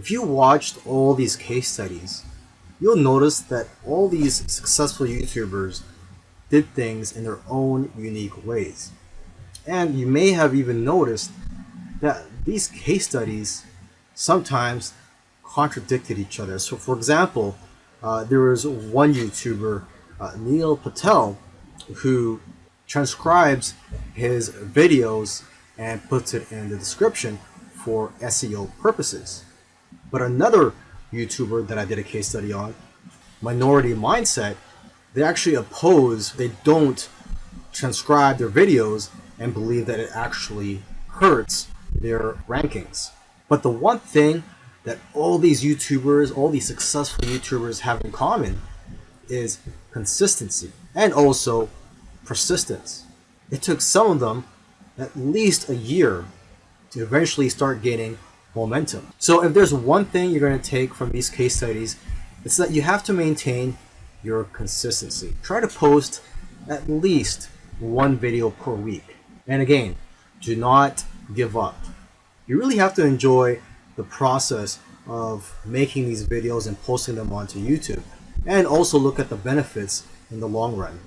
If you watched all these case studies, you'll notice that all these successful YouTubers did things in their own unique ways. And you may have even noticed that these case studies sometimes contradicted each other. So for example, uh, there was one YouTuber, uh, Neil Patel, who transcribes his videos and puts it in the description for SEO purposes. But another YouTuber that I did a case study on, Minority Mindset, they actually oppose, they don't transcribe their videos and believe that it actually hurts their rankings. But the one thing that all these YouTubers, all these successful YouTubers have in common is consistency and also persistence. It took some of them at least a year to eventually start gaining momentum. So if there's one thing you're going to take from these case studies, it's that you have to maintain your consistency. Try to post at least one video per week. And again, do not give up. You really have to enjoy the process of making these videos and posting them onto YouTube and also look at the benefits in the long run.